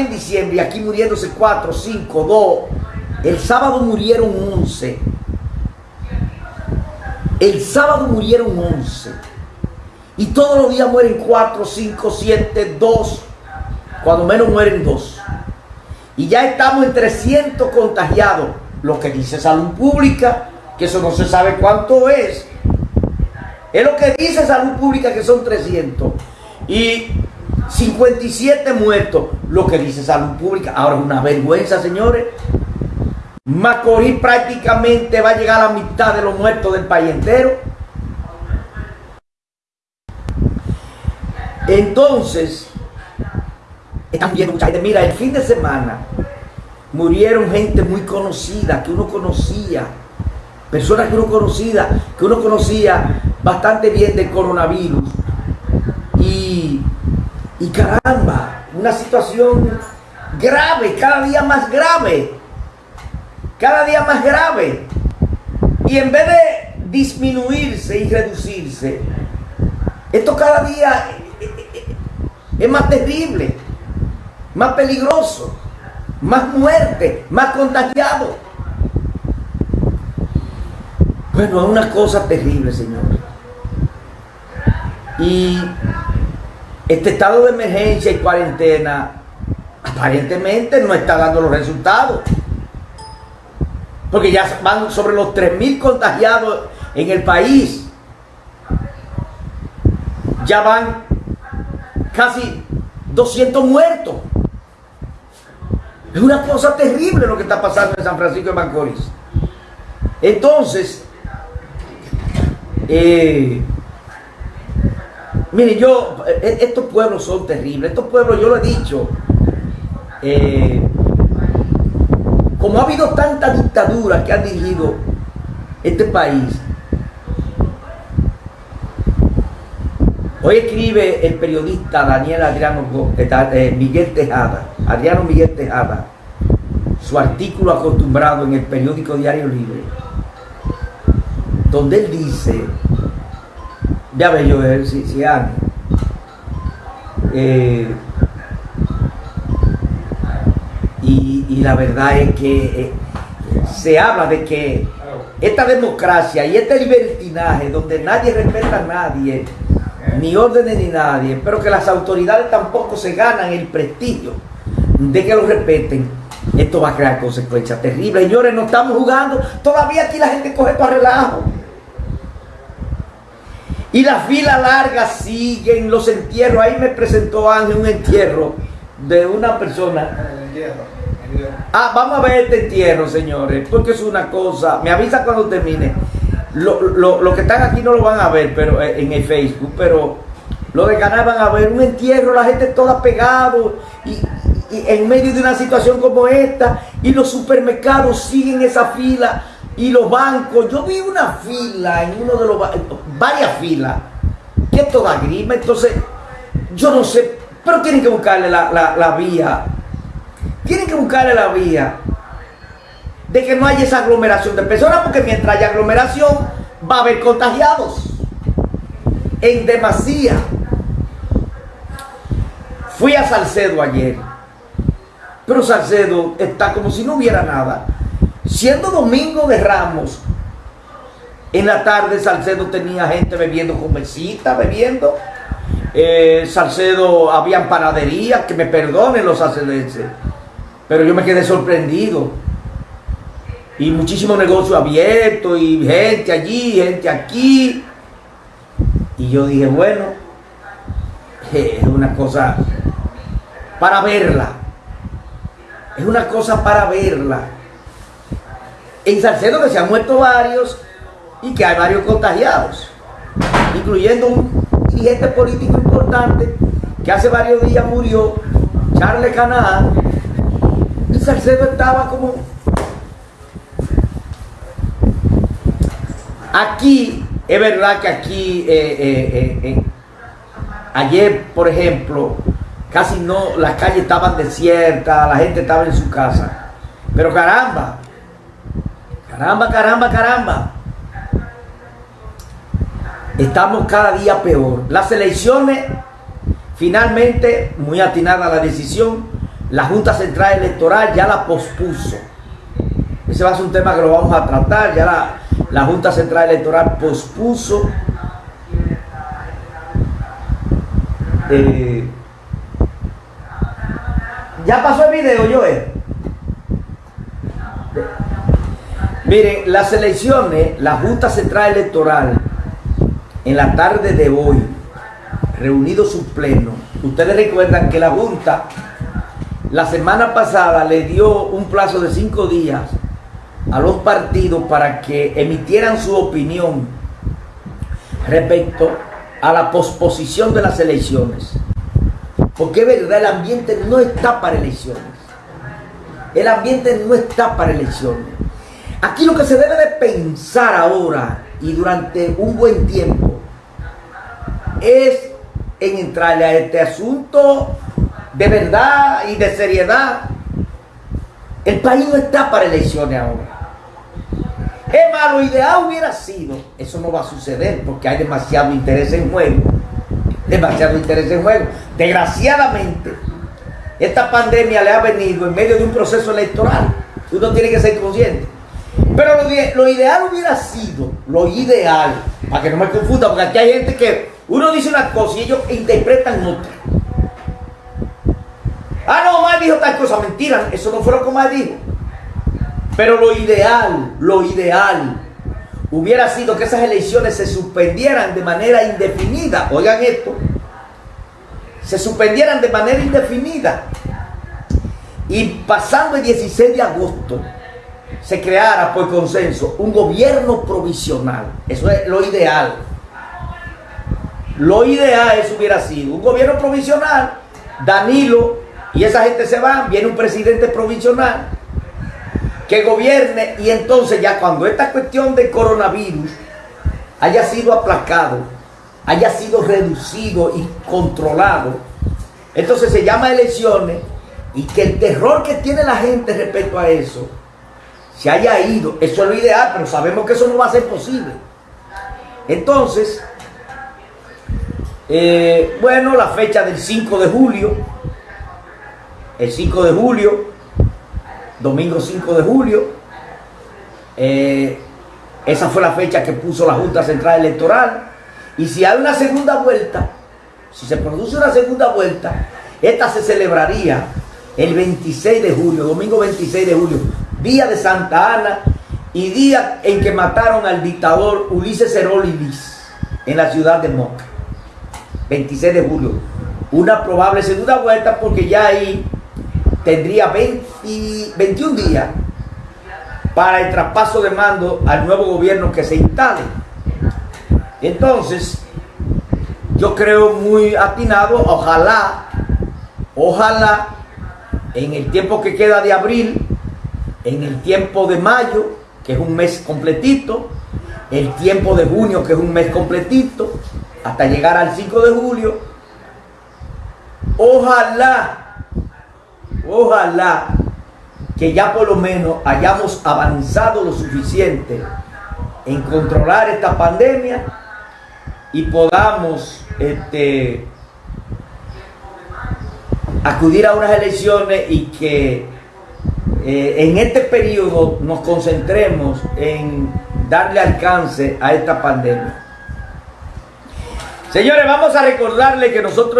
en diciembre aquí muriéndose 4, 5, 2. El sábado murieron 11. El sábado murieron 11. Y todos los días mueren 4, 5, 7, 2. Cuando menos mueren 2. Y ya estamos en 300 contagiados. Lo que dice salud pública, que eso no se sabe cuánto es. Es lo que dice salud pública que son 300. Y 57 muertos, lo que dice salud pública. Ahora es una vergüenza, señores. Macorís prácticamente va a llegar a la mitad de los muertos del país entero. Entonces, están viendo mucha gente. Mira, el fin de semana murieron gente muy conocida, que uno conocía. Personas que uno conocía, que uno conocía bastante bien del coronavirus. Y, y caramba, una situación grave, cada día más grave cada día más grave. Y en vez de disminuirse y reducirse, esto cada día es más terrible, más peligroso, más muerte, más contagiado. Bueno, es una cosa terrible, señor. Y este estado de emergencia y cuarentena aparentemente no está dando los resultados porque ya van sobre los 3.000 contagiados en el país. Ya van casi 200 muertos. Es una cosa terrible lo que está pasando en San Francisco de Macorís. Entonces, eh, mire, yo, eh, estos pueblos son terribles. Estos pueblos, yo lo he dicho, eh, como ha habido tanta dictadura que ha dirigido este país, hoy escribe el periodista Daniel Adriano eh, Miguel Tejada, Adriano Miguel Tejada, su artículo acostumbrado en el periódico Diario Libre, donde él dice, ya ve yo, si, si eh, y, la verdad es que eh, se habla de que esta democracia y este libertinaje donde nadie respeta a nadie, ni órdenes ni nadie, pero que las autoridades tampoco se ganan el prestigio de que lo respeten, esto va a crear consecuencias terribles. Señores, no estamos jugando, todavía aquí la gente coge para relajo. Y las filas largas siguen, los entierros. Ahí me presentó Ángel un entierro de una persona Ah, vamos a ver este entierro, señores, porque es una cosa. Me avisa cuando termine. Los que están aquí no lo van a ver pero eh, en el Facebook, pero los de Canal van a ver un entierro, la gente toda pegado y, en medio de una situación como esta y los supermercados siguen esa fila y los bancos. Yo vi una fila en uno de los varias filas que toda grima, entonces yo no sé, pero tienen que buscarle la, la vía tienen que buscarle la vía de que no haya esa aglomeración de personas, porque mientras haya aglomeración va a haber contagiados en demasía. Fui a Salcedo ayer, pero Salcedo está como si no hubiera nada. Siendo domingo de Ramos, en la tarde Salcedo tenía gente bebiendo con mesita, bebiendo. Eh, Salcedo había panaderías, que me perdonen los salcedenses pero yo me quedé sorprendido. Y muchísimo negocio abierto y gente allí, gente aquí. Y yo dije, bueno, es una cosa para verla. Es una cosa para verla. En Salcedo que se han muerto varios y que hay varios contagiados, incluyendo un dirigente político importante que hace varios días murió, Charles Canadá, Salcedo estaba como... Aquí, es verdad que aquí, eh, eh, eh, ayer, por ejemplo, casi no, las calles estaban desiertas, la gente estaba en su casa. Pero caramba, caramba, caramba, caramba. Estamos cada día peor. Las elecciones, finalmente, muy atinada la decisión, la Junta Central Electoral ya la pospuso. Ese va a ser un tema que lo vamos a tratar. Ya la, Junta Central Electoral pospuso eh, ya pasó el video, Joel. Miren, las elecciones, la Junta Central Electoral, en la tarde de hoy, reunido su pleno, ustedes recuerdan que la Junta la semana pasada le dio un plazo de cinco días a los partidos para que emitieran su opinión respecto a la posposición de las elecciones. Porque es verdad, el ambiente no está para elecciones. El ambiente no está para elecciones. Aquí lo que se debe de pensar ahora y durante un buen tiempo es en entrarle a este asunto de verdad y de seriedad. El país no está para elecciones ahora. Es más, lo ideal hubiera sido, eso no va a suceder porque hay demasiado interés en juego. Demasiado interés en juego. Desgraciadamente, esta pandemia le ha venido en medio de un proceso electoral. Uno tiene que ser consciente. Pero lo, ideal hubiera sido, lo ideal, para que no me confunda, porque aquí hay gente que uno dice una cosa y ellos interpretan otra. Ah, no, Omar dijo tal cosa, mentira, eso no fue lo que Omar dijo. Pero lo ideal, lo ideal, hubiera sido que esas elecciones se suspendieran de manera indefinida. Oigan esto, se suspendieran de manera indefinida. Y pasando el 16 de agosto, se creara por consenso un gobierno provisional. Eso es lo ideal. Lo ideal eso hubiera sido un gobierno provisional, Danilo y esa gente se va, viene un presidente provisional que gobierne y entonces ya cuando esta cuestión del coronavirus haya sido aplacado, haya sido reducido y controlado, entonces se llama elecciones y que el terror que tiene la gente respecto a eso se haya ido. Eso es lo ideal, pero sabemos que eso no va a ser posible. Entonces, eh, bueno, la fecha del 5 de julio, el 5 de julio, domingo 5 de julio, eh, esa fue la fecha que puso la Junta Central Electoral. Y si hay una segunda vuelta, si se produce una segunda vuelta, esta se celebraría el 26 de julio, domingo 26 de julio, día de Santa Ana y día en que mataron al dictador Ulises Cerolilis en la ciudad de Moca. 26 de julio. Una probable segunda vuelta porque ya ahí tendría 21 días para el traspaso de mando al nuevo gobierno que se instale. Entonces, yo creo muy atinado, ojalá, ojalá, en el tiempo que queda de abril, en el tiempo de mayo, que es un mes completito, el tiempo de junio, que es un mes completito, hasta llegar al 5 de julio. Ojalá, ojalá que ya por lo menos hayamos avanzado lo suficiente en controlar esta pandemia y podamos este, acudir a unas elecciones y que eh, en este periodo nos concentremos en darle alcance a esta pandemia. Señores, vamos a recordarle que nosotros